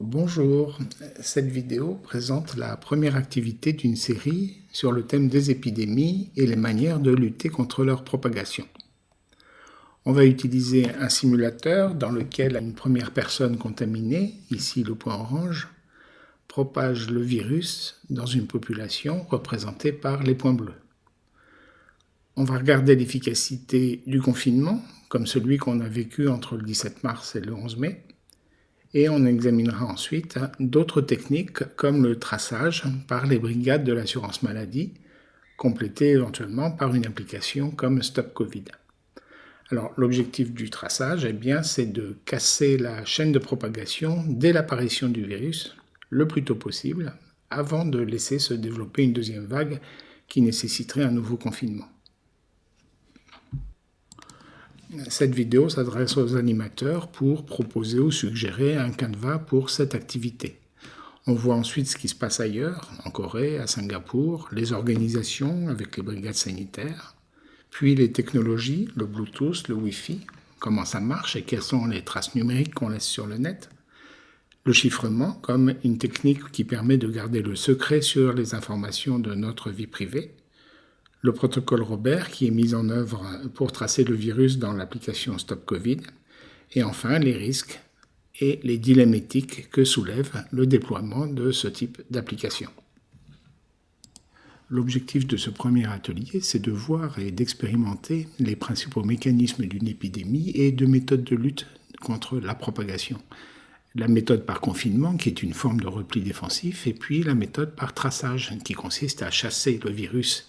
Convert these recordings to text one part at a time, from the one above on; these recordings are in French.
Bonjour, cette vidéo présente la première activité d'une série sur le thème des épidémies et les manières de lutter contre leur propagation. On va utiliser un simulateur dans lequel une première personne contaminée, ici le point orange, propage le virus dans une population représentée par les points bleus. On va regarder l'efficacité du confinement, comme celui qu'on a vécu entre le 17 mars et le 11 mai, et on examinera ensuite d'autres techniques comme le traçage par les brigades de l'assurance maladie, complétées éventuellement par une application comme Stop Covid. Alors l'objectif du traçage, eh bien, c'est de casser la chaîne de propagation dès l'apparition du virus le plus tôt possible, avant de laisser se développer une deuxième vague qui nécessiterait un nouveau confinement. Cette vidéo s'adresse aux animateurs pour proposer ou suggérer un canevas pour cette activité. On voit ensuite ce qui se passe ailleurs, en Corée, à Singapour, les organisations avec les brigades sanitaires, puis les technologies, le Bluetooth, le Wi-Fi, comment ça marche et quelles sont les traces numériques qu'on laisse sur le net, le chiffrement comme une technique qui permet de garder le secret sur les informations de notre vie privée, le protocole Robert qui est mis en œuvre pour tracer le virus dans l'application Stop Covid, et enfin les risques et les dilemmes éthiques que soulève le déploiement de ce type d'application. L'objectif de ce premier atelier, c'est de voir et d'expérimenter les principaux mécanismes d'une épidémie et de méthodes de lutte contre la propagation. La méthode par confinement, qui est une forme de repli défensif, et puis la méthode par traçage, qui consiste à chasser le virus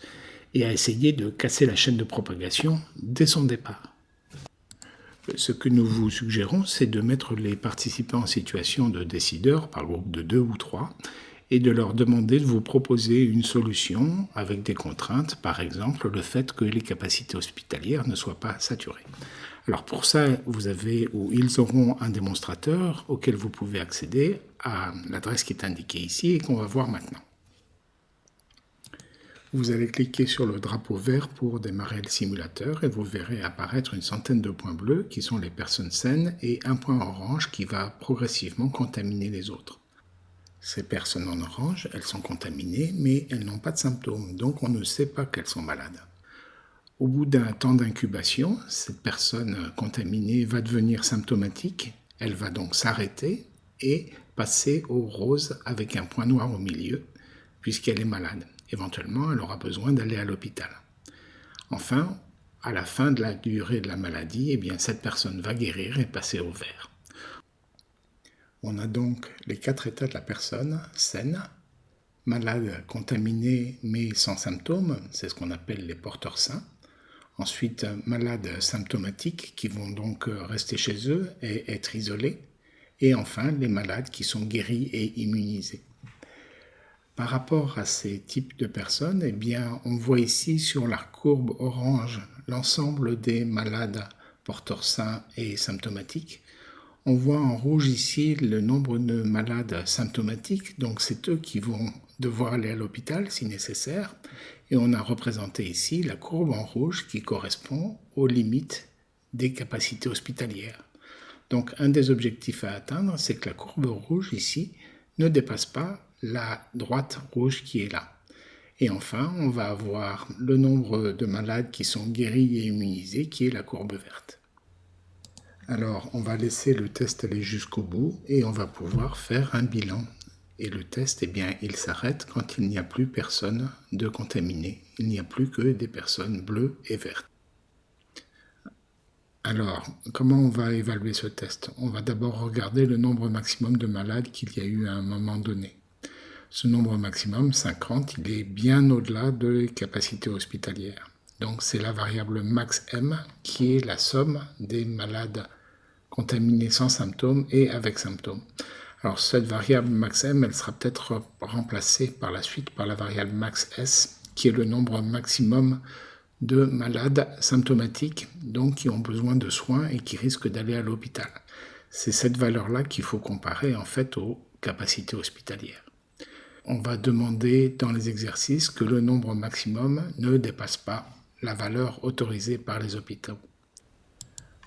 et à essayer de casser la chaîne de propagation dès son départ. Ce que nous vous suggérons, c'est de mettre les participants en situation de décideurs par groupe de deux ou trois et de leur demander de vous proposer une solution avec des contraintes, par exemple le fait que les capacités hospitalières ne soient pas saturées. Alors pour ça, vous avez ou ils auront un démonstrateur auquel vous pouvez accéder à l'adresse qui est indiquée ici et qu'on va voir maintenant. Vous allez cliquer sur le drapeau vert pour démarrer le simulateur et vous verrez apparaître une centaine de points bleus qui sont les personnes saines et un point orange qui va progressivement contaminer les autres. Ces personnes en orange, elles sont contaminées mais elles n'ont pas de symptômes, donc on ne sait pas qu'elles sont malades. Au bout d'un temps d'incubation, cette personne contaminée va devenir symptomatique, elle va donc s'arrêter et passer au rose avec un point noir au milieu, puisqu'elle est malade. Éventuellement, elle aura besoin d'aller à l'hôpital. Enfin, à la fin de la durée de la maladie, eh bien, cette personne va guérir et passer au vert. On a donc les quatre états de la personne saine, malade, contaminée mais sans symptômes, c'est ce qu'on appelle les porteurs sains. Ensuite, malades symptomatiques qui vont donc rester chez eux et être isolés. Et enfin, les malades qui sont guéris et immunisés. Par rapport à ces types de personnes, eh bien, on voit ici sur la courbe orange l'ensemble des malades porteurs sains et symptomatiques. On voit en rouge ici le nombre de malades symptomatiques, donc c'est eux qui vont devoir aller à l'hôpital si nécessaire. Et on a représenté ici la courbe en rouge qui correspond aux limites des capacités hospitalières. Donc un des objectifs à atteindre, c'est que la courbe rouge ici ne dépasse pas la droite rouge qui est là. Et enfin, on va avoir le nombre de malades qui sont guéris et immunisés, qui est la courbe verte. Alors, on va laisser le test aller jusqu'au bout et on va pouvoir faire un bilan. Et le test, eh bien, il s'arrête quand il n'y a plus personne de contaminé. Il n'y a plus que des personnes bleues et vertes. Alors, comment on va évaluer ce test? On va d'abord regarder le nombre maximum de malades qu'il y a eu à un moment donné. Ce nombre maximum, 50, il est bien au-delà des capacités hospitalières. Donc c'est la variable max M qui est la somme des malades contaminés sans symptômes et avec symptômes. Alors cette variable max M, elle sera peut-être remplacée par la suite par la variable max S, qui est le nombre maximum de malades symptomatiques, donc qui ont besoin de soins et qui risquent d'aller à l'hôpital. C'est cette valeur-là qu'il faut comparer en fait aux capacités hospitalières on va demander dans les exercices que le nombre maximum ne dépasse pas la valeur autorisée par les hôpitaux.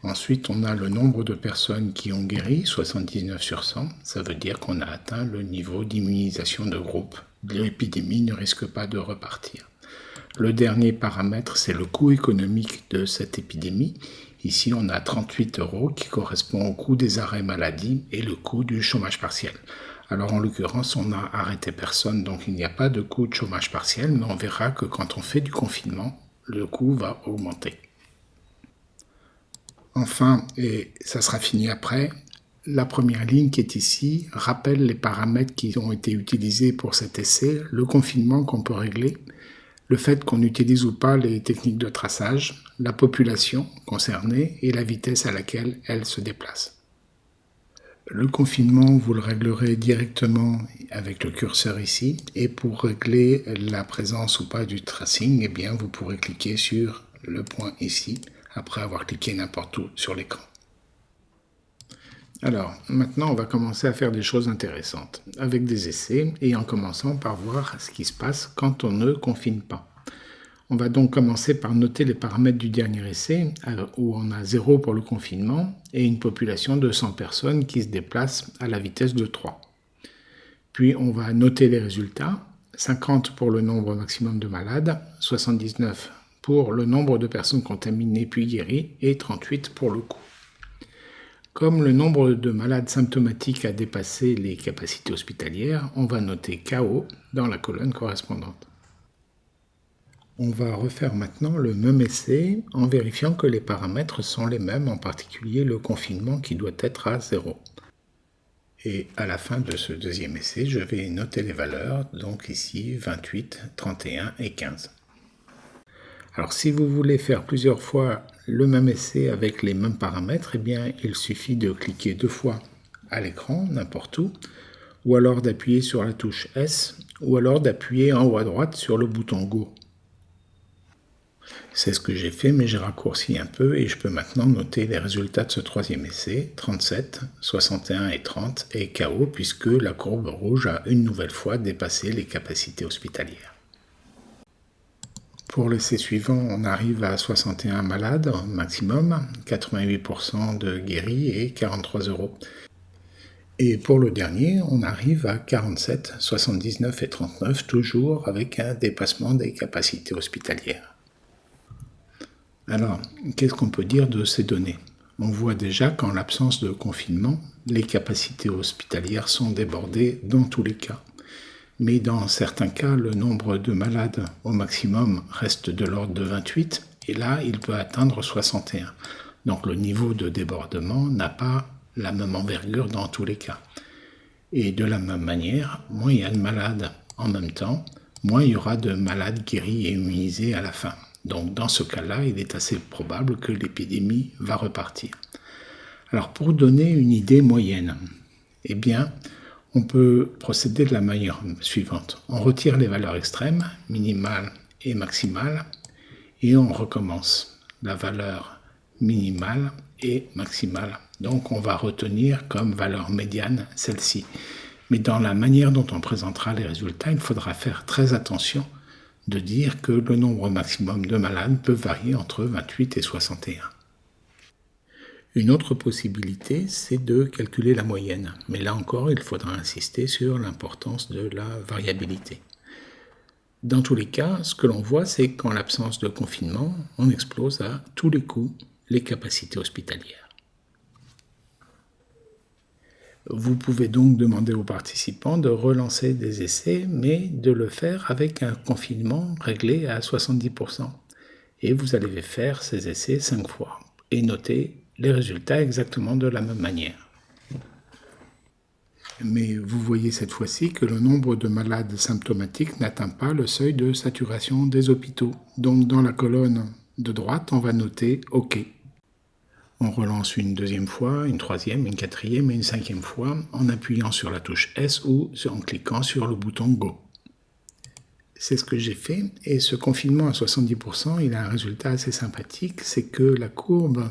Ensuite, on a le nombre de personnes qui ont guéri, 79 sur 100. Ça veut dire qu'on a atteint le niveau d'immunisation de groupe. L'épidémie ne risque pas de repartir. Le dernier paramètre, c'est le coût économique de cette épidémie. Ici, on a 38 euros qui correspond au coût des arrêts maladie et le coût du chômage partiel. Alors en l'occurrence, on n'a arrêté personne, donc il n'y a pas de coût de chômage partiel, mais on verra que quand on fait du confinement, le coût va augmenter. Enfin, et ça sera fini après, la première ligne qui est ici rappelle les paramètres qui ont été utilisés pour cet essai, le confinement qu'on peut régler, le fait qu'on utilise ou pas les techniques de traçage, la population concernée et la vitesse à laquelle elle se déplace. Le confinement, vous le réglerez directement avec le curseur ici. Et pour régler la présence ou pas du tracing, eh vous pourrez cliquer sur le point ici après avoir cliqué n'importe où sur l'écran. Alors, maintenant, on va commencer à faire des choses intéressantes, avec des essais, et en commençant par voir ce qui se passe quand on ne confine pas. On va donc commencer par noter les paramètres du dernier essai, où on a 0 pour le confinement, et une population de 100 personnes qui se déplacent à la vitesse de 3. Puis on va noter les résultats, 50 pour le nombre maximum de malades, 79 pour le nombre de personnes contaminées puis guéries, et 38 pour le coût. Comme le nombre de malades symptomatiques a dépassé les capacités hospitalières, on va noter KO dans la colonne correspondante. On va refaire maintenant le même essai en vérifiant que les paramètres sont les mêmes, en particulier le confinement qui doit être à 0. Et à la fin de ce deuxième essai, je vais noter les valeurs, donc ici 28, 31 et 15. Alors si vous voulez faire plusieurs fois le même essai avec les mêmes paramètres, eh bien il suffit de cliquer deux fois à l'écran, n'importe où, ou alors d'appuyer sur la touche S, ou alors d'appuyer en haut à droite sur le bouton Go. C'est ce que j'ai fait, mais j'ai raccourci un peu et je peux maintenant noter les résultats de ce troisième essai, 37, 61 et 30, et KO, puisque la courbe rouge a une nouvelle fois dépassé les capacités hospitalières. Pour l'essai suivant, on arrive à 61 malades maximum, 88% de guéris et 43 euros. Et pour le dernier, on arrive à 47, 79 et 39, toujours avec un dépassement des capacités hospitalières. Alors, qu'est-ce qu'on peut dire de ces données? On voit déjà qu'en l'absence de confinement, les capacités hospitalières sont débordées dans tous les cas mais dans certains cas, le nombre de malades au maximum reste de l'ordre de 28, et là, il peut atteindre 61. Donc le niveau de débordement n'a pas la même envergure dans tous les cas. Et de la même manière, moins il y a de malades en même temps, moins il y aura de malades guéris et immunisés à la fin. Donc dans ce cas-là, il est assez probable que l'épidémie va repartir. Alors pour donner une idée moyenne, eh bien, on peut procéder de la manière suivante. On retire les valeurs extrêmes, minimales et maximales, et on recommence la valeur minimale et maximale. Donc on va retenir comme valeur médiane celle-ci. Mais dans la manière dont on présentera les résultats, il faudra faire très attention de dire que le nombre maximum de malades peut varier entre 28 et 61. Une autre possibilité, c'est de calculer la moyenne. Mais là encore, il faudra insister sur l'importance de la variabilité. Dans tous les cas, ce que l'on voit, c'est qu'en l'absence de confinement, on explose à tous les coups les capacités hospitalières. Vous pouvez donc demander aux participants de relancer des essais, mais de le faire avec un confinement réglé à 70%. Et vous allez faire ces essais 5 fois et noter les résultats exactement de la même manière. Mais vous voyez cette fois-ci que le nombre de malades symptomatiques n'atteint pas le seuil de saturation des hôpitaux. Donc dans la colonne de droite, on va noter OK. On relance une deuxième fois, une troisième, une quatrième et une cinquième fois en appuyant sur la touche S ou en cliquant sur le bouton Go. C'est ce que j'ai fait et ce confinement à 70%, il a un résultat assez sympathique, c'est que la courbe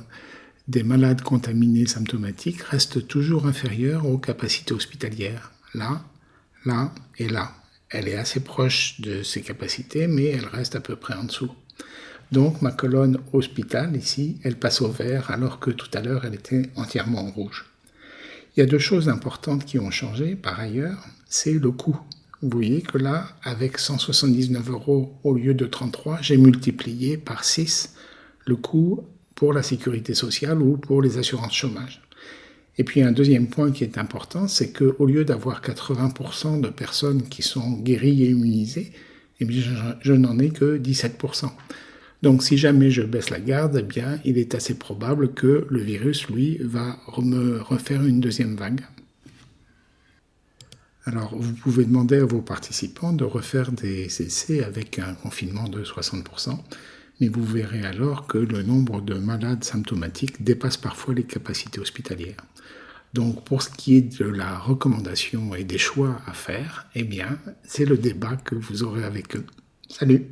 des malades contaminés symptomatiques reste toujours inférieure aux capacités hospitalières. Là, là et là. Elle est assez proche de ses capacités, mais elle reste à peu près en dessous. Donc ma colonne hôpital ici, elle passe au vert alors que tout à l'heure elle était entièrement en rouge. Il y a deux choses importantes qui ont changé par ailleurs, c'est le coût. Vous voyez que là, avec 179 euros au lieu de 33, j'ai multiplié par 6 le coût pour la sécurité sociale ou pour les assurances chômage. Et puis un deuxième point qui est important, c'est qu'au lieu d'avoir 80% de personnes qui sont guéries et immunisées, eh je, n'en ai que 17%. Donc si jamais je baisse la garde, eh bien, il est assez probable que le virus, lui, va me refaire une deuxième vague. Alors, vous pouvez demander à vos participants de refaire des essais avec un confinement de 60%, mais vous verrez alors que le nombre de malades symptomatiques dépasse parfois les capacités hospitalières. Donc, pour ce qui est de la recommandation et des choix à faire, eh bien, c'est le débat que vous aurez avec eux. Salut